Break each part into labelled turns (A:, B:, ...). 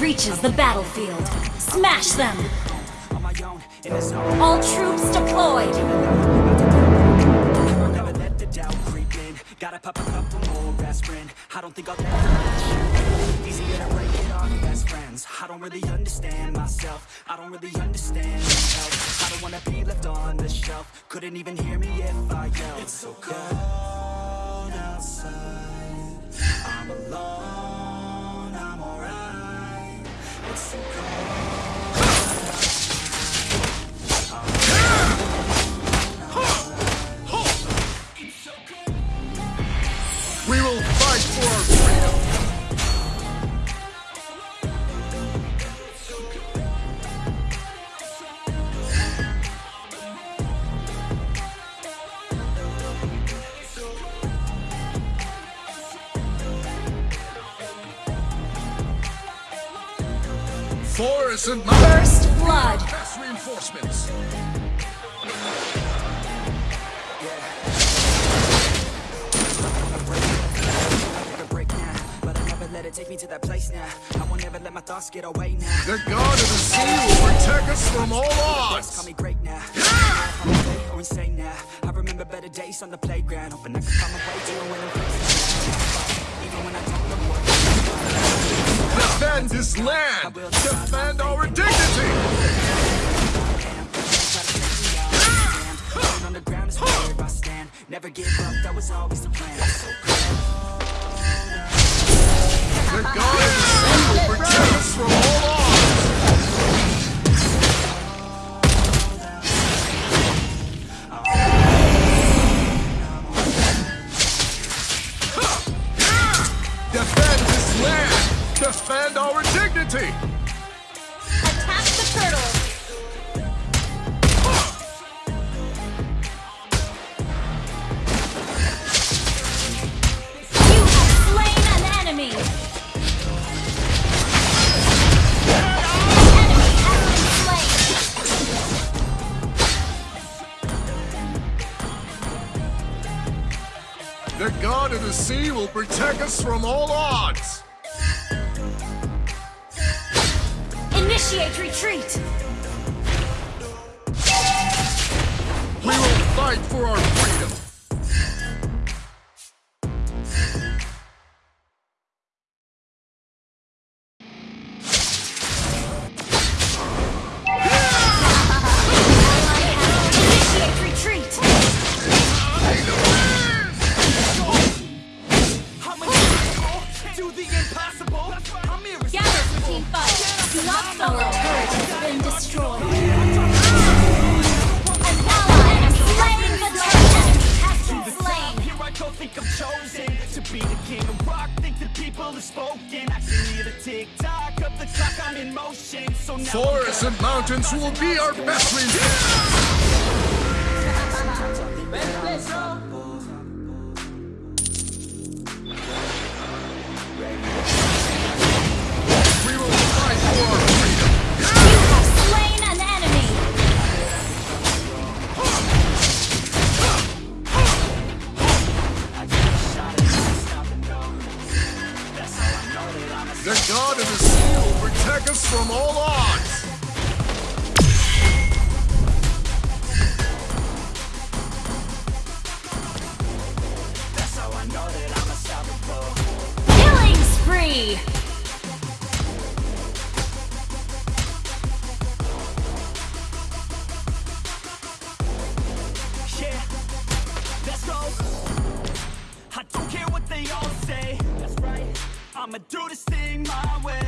A: reaches the battlefield. Smash them! All troops deployed!
B: I don't think I'll ever to break it best friends. I don't really understand myself. I don't really understand myself. I don't wanna be left on the shelf. Couldn't even hear me if I yelled. It's so cold outside. I'm alone.
C: We will. And.
A: First blood!
C: Best reinforcements.
B: A break now, but I never let it take me to that place now. I won't ever let my thoughts get away now.
C: The God of the sea will protect us from all
B: Call
C: odds.
B: me great now. I'm okay or insane now. I remember better days on the playground. Hoping I could find my way to a winning place. Even when I don't know what.
C: Defend this land. Defend our dignity.
B: Never give up, that was always the plan.
C: God The God of the sea will protect us from all odds.
A: Initiate retreat!
C: We will fight for our mountains will be our best reinforcements.
B: Do this thing my way.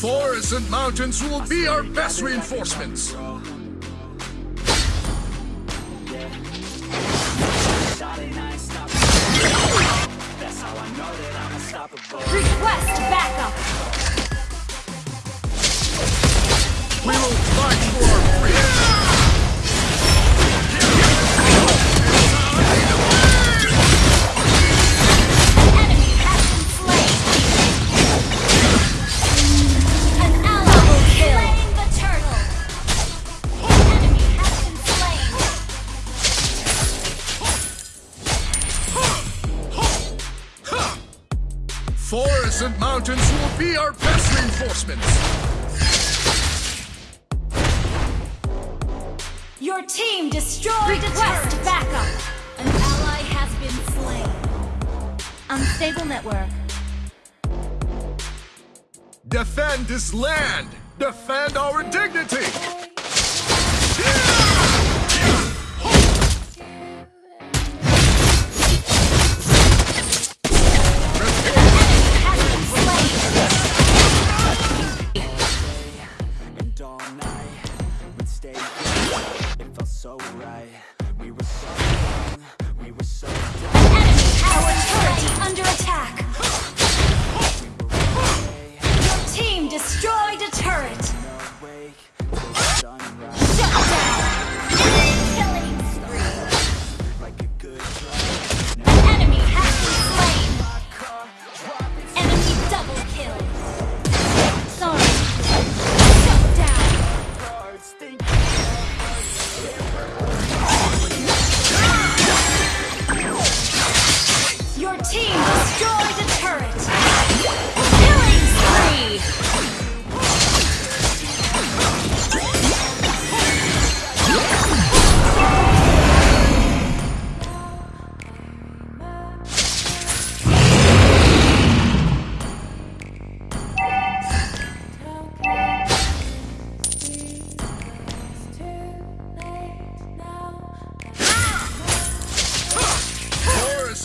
C: Forests and mountains will be our best reinforcements.
B: Shot and I ain't stopping. That's how I know that I'm unstoppable.
A: Request backup.
C: We will fight for our freedom. And mountains will be our best reinforcements.
A: Your team destroyed Request backup. An ally has been slain. Unstable network.
C: Defend this land. Defend our dignity.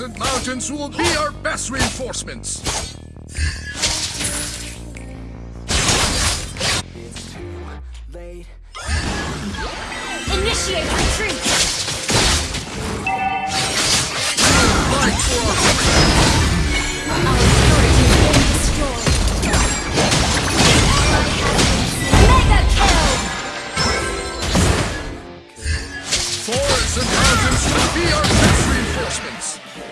B: And
C: mountains will be our best reinforcements.
B: it's too late.
A: Initiate retreat.
C: Fight for our.
A: Turret has been destroyed. Ally has been slain. Mega kill.
C: Forests and mountains will be our best reinforcements.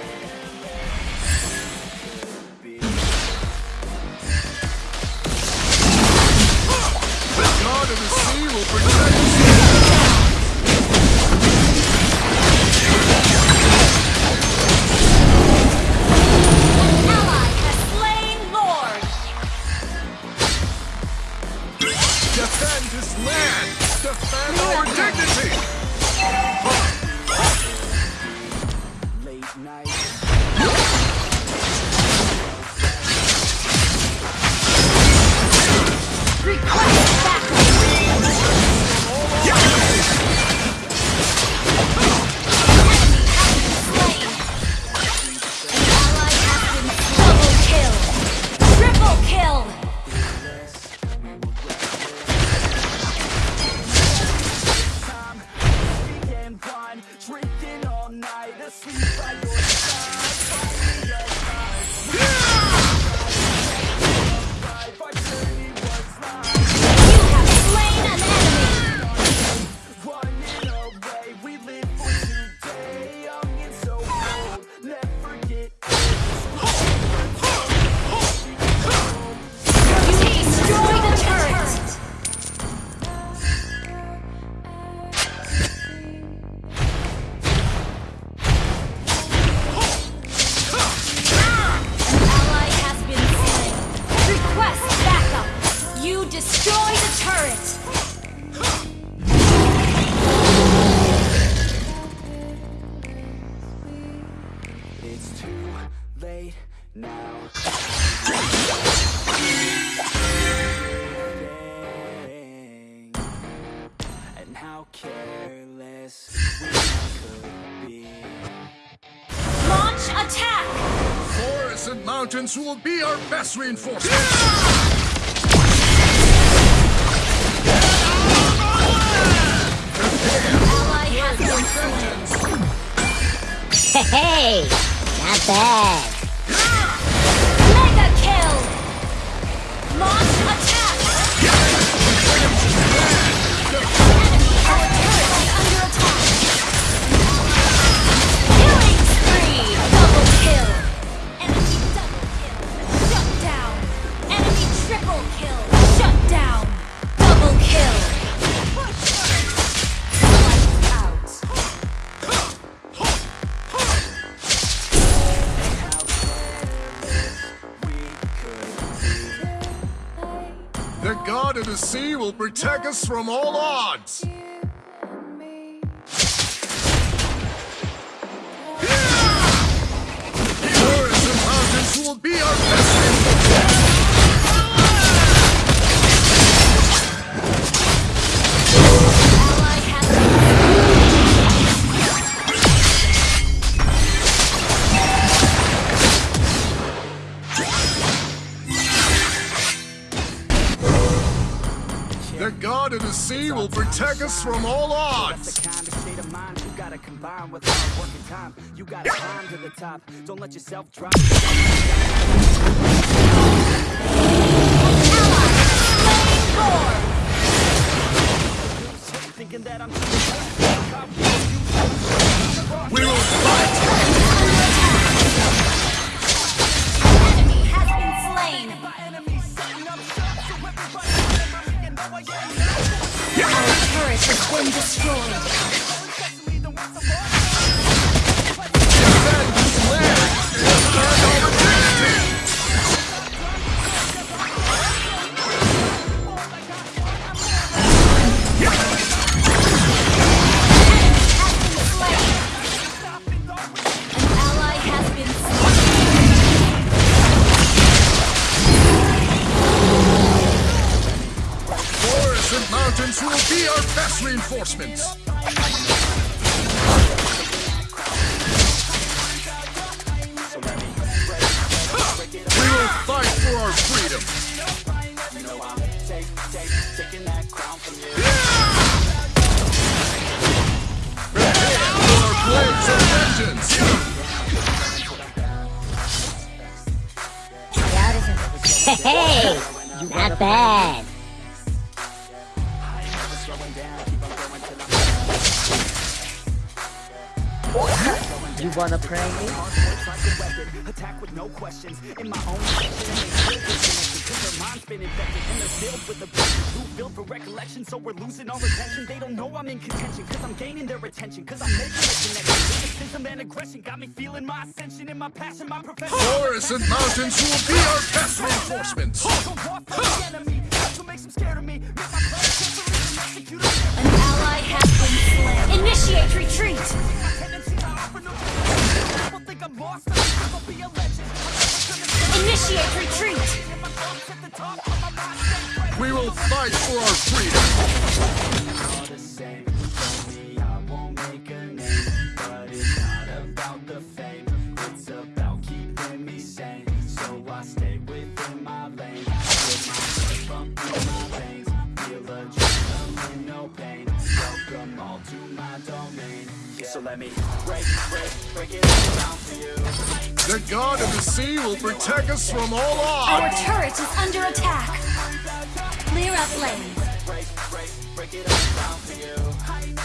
A: Backup. the destroyed turret.
B: It's too late now. And how careless we could be.
A: Launch attack.
C: Forests and mountains will be our best reinforcements.
D: Not bad.
C: The sea will protect us from all odds. The god of the sea will protect us from all odds.
B: The kind of state of mind you gotta combine with hard time. You gotta climb to the top. Don't let yourself drop. Thinking that I'm
C: We will fight.
A: enemy has been slain! Has been destroyed!
C: Reinforcements. We will fight for our freedom. Prepare for blades of vengeance.
D: Hey, not bad. You wanna pray?
B: Attack with no questions. In my own direction and they still disconnected cause their mind's been infected and they're filled with aggression too filled for recollection. So we're losing our attention. They don't know I'm in contention. Cause I'm gaining their attention. Cause I'm making a connection. Cynicism and aggression. Got me feeling my ascension and my passion my profession.
C: Forests and mountains will be our best reinforcements.
B: Don't walk from the enemy. That's what makes them scared of me. Make my blood separate and execute them
A: An ally has been slain! Initiate retreat!
B: Think I'm lost I think I'll be a legend I'm never gonna
A: Initiate retreat!
B: my thoughts at the top of my mind stay fresh
C: We will fight for our freedom.
B: The
C: god of the sea will protect us from all odds!
A: Our turret is under attack! Clear up lanes!
B: Break, break, break it all down for you. I ain't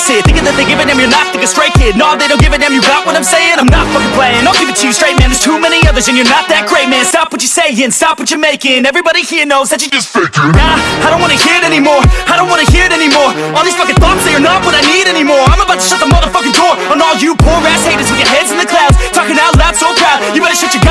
B: face it Thinking that they a damn, you're not thinking straight kid. No, they don't give a damn, you got what I'm saying? I'm not fucking playing, I'll give it to you straight man. There's too many others and you're not that great man. Stop what you're saying, stop what you're making. Everybody here knows that you're just faking. Nah, I don't wanna hear it anymore. I don't wanna hear it anymore. All these fucking thoughts, they are not what I need anymore. I'm about to shut the motherfucking door On all you poor ass haters with your heads in the clouds Talking out loud so proud, you better shut your